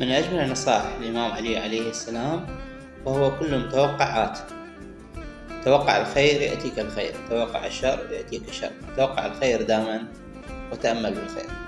من أجمل نصائح الإمام علي عليه السلام وهو كل متوقعات. توقع الخير يأتيك الخير توقع الشر يأتيك الشر توقع الخير دائما وتأمل بالخير.